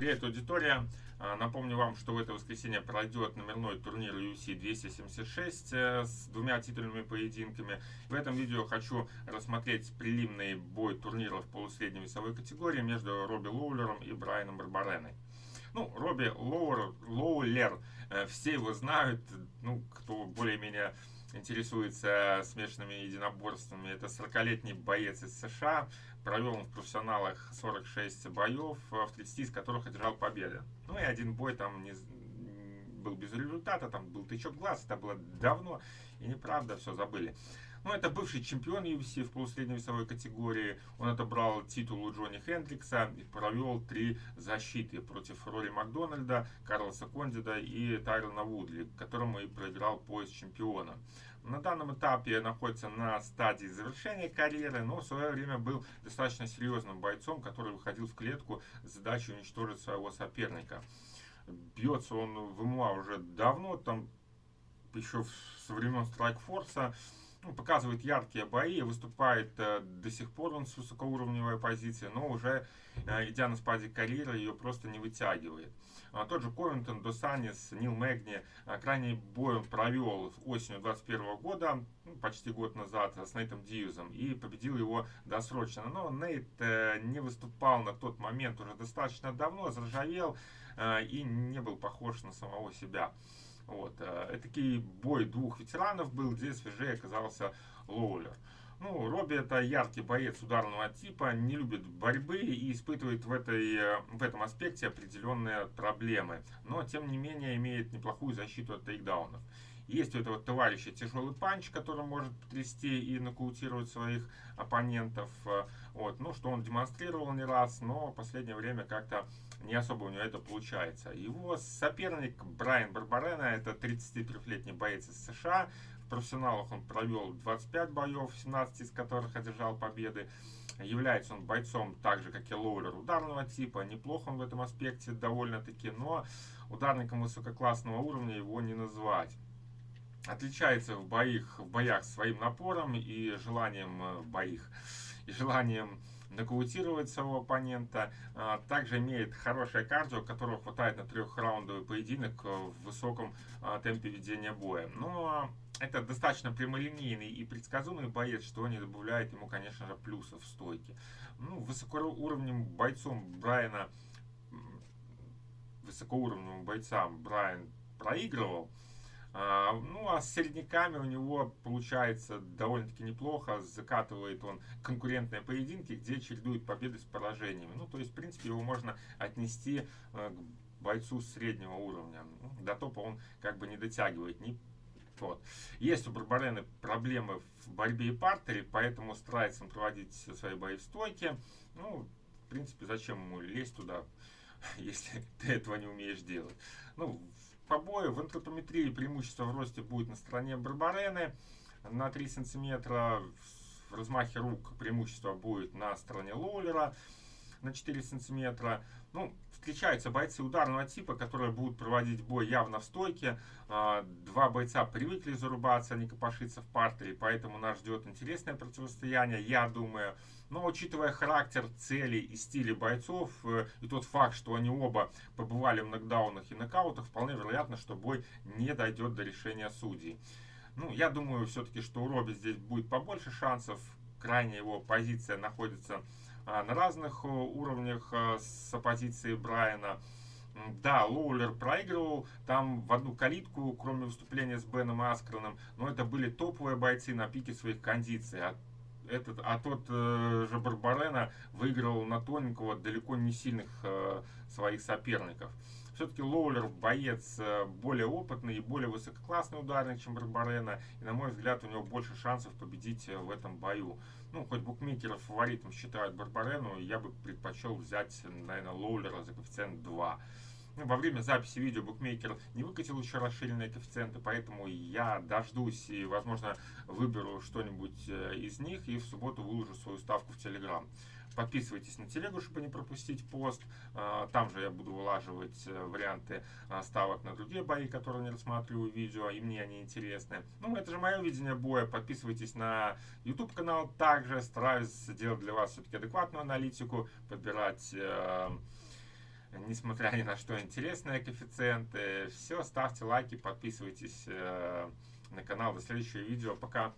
Привет, аудитория! А, напомню вам, что в это воскресенье пройдет номерной турнир UFC 276 э, с двумя титульными поединками. В этом видео хочу рассмотреть прилимный бой турнира в полусредней весовой категории между Робби Лоулером и Брайаном Барбареной. Ну, Робби Лоуэр, Лоулер, э, все его знают, ну, кто более-менее интересуется смешанными единоборствами. Это 40-летний боец из США. Провел он в профессионалах 46 боев, в 30 из которых одержал победы. Ну и один бой там не, был без результата, там был тычок глаз, это было давно. И неправда, все забыли. Ну, это бывший чемпион UFC в полусредней весовой категории. Он отобрал титул у Джонни Хендрикса и провел три защиты против Рори Макдональда, Карлоса Кондида и Тайрона Вудли, которому и проиграл пояс чемпиона. На данном этапе находится на стадии завершения карьеры, но в свое время был достаточно серьезным бойцом, который выходил в клетку с задачей уничтожить своего соперника. Бьется он в МУА уже давно, там еще со времен Страйкфорса ну, показывает яркие бои, выступает э, до сих пор он с высокоуровневой позиции, но уже э, идя на спаде карьеры, ее просто не вытягивает. А, тот же Ковентон, Досанис, Нил Мэгни, а, крайний бой он провел осенью 2021 года, ну, почти год назад, с Нейтом Дьюзом, и победил его досрочно. Но Нейт э, не выступал на тот момент уже достаточно давно, заржавел э, и не был похож на самого себя. Вот. Э, Этакий бой двух ветеранов был, где свежее оказался Лоулер. Ну, Робби это яркий боец ударного типа, не любит борьбы и испытывает в, этой, э, в этом аспекте определенные проблемы. Но, тем не менее, имеет неплохую защиту от тейкдаунов. Есть у этого товарища тяжелый панч, который может потрясти и нокаутировать своих оппонентов. Вот. Ну, что он демонстрировал не раз, но в последнее время как-то не особо у него это получается. Его соперник Брайан Барбарена, это 33-летний боец из США. В профессионалах он провел 25 боев, 17 из которых одержал победы. Является он бойцом так же, как и Лоулер, ударного типа. Неплохо он в этом аспекте довольно-таки, но ударником высококлассного уровня его не назвать отличается в боях, в боях своим напором и желанием э, боих желанием нокаутировать своего оппонента. А, также имеет хорошее кардио, которого хватает на трехраундовый поединок в высоком а, темпе ведения боя. Но это достаточно прямолинейный и предсказуемый боец, что не добавляет ему, конечно же, плюсов в стойке. Ну, высокоуровневым бойцом Брайана, высокоуровневым бойцам Брайан проигрывал, а, ну, а с середняками у него получается довольно-таки неплохо. Закатывает он конкурентные поединки, где чередует победы с поражениями. Ну, то есть, в принципе, его можно отнести э, к бойцу среднего уровня. Ну, до топа он как бы не дотягивает. Не вот. Есть у Барбарены проблемы в борьбе и партере, поэтому старается он проводить свои бои в стойке. Ну, в принципе, зачем ему лезть туда, если ты этого не умеешь делать. Ну, побоя. В антропометрии преимущество в росте будет на стороне Барбарены. На 3 сантиметра в размахе рук преимущество будет на стороне Лоулера на 4 сантиметра. Ну, встречаются бойцы ударного типа, которые будут проводить бой явно в стойке. А, два бойца привыкли зарубаться, а не копошиться в партере, поэтому нас ждет интересное противостояние, я думаю. Но учитывая характер, цели и стили бойцов, э, и тот факт, что они оба побывали в нокдаунах и нокаутах, вполне вероятно, что бой не дойдет до решения судей. Ну, я думаю все-таки, что у Робби здесь будет побольше шансов. Крайняя его позиция находится а, на разных э, уровнях э, с оппозицией Брайана. Да, Лоулер проигрывал там в одну калитку, кроме выступления с Беном Аскроном, но это были топовые бойцы на пике своих кондиций. А, этот, а тот э, же Барбарена выиграл на тоненького далеко не сильных э, своих соперников. Все-таки Лоулер боец э, более опытный и более высококлассный ударник, чем Барбарена. И, на мой взгляд, у него больше шансов победить э, в этом бою. Ну, хоть букмекеров фаворитом считают Барбарену, я бы предпочел взять, наверное, Лоулера за коэффициент 2. Во время записи видео букмекер не выкатил еще расширенные коэффициенты, поэтому я дождусь и, возможно, выберу что-нибудь э, из них и в субботу выложу свою ставку в Телеграм. Подписывайтесь на телегу, чтобы не пропустить пост. А, там же я буду вылаживать э, варианты а, ставок на другие бои, которые не рассматриваю в видео, и мне они интересны. Ну, это же мое видение боя. Подписывайтесь на YouTube канал. Также стараюсь делать для вас все-таки адекватную аналитику, подбирать э, несмотря ни на что, интересные коэффициенты. Все, ставьте лайки, подписывайтесь на канал. До следующего видео. Пока.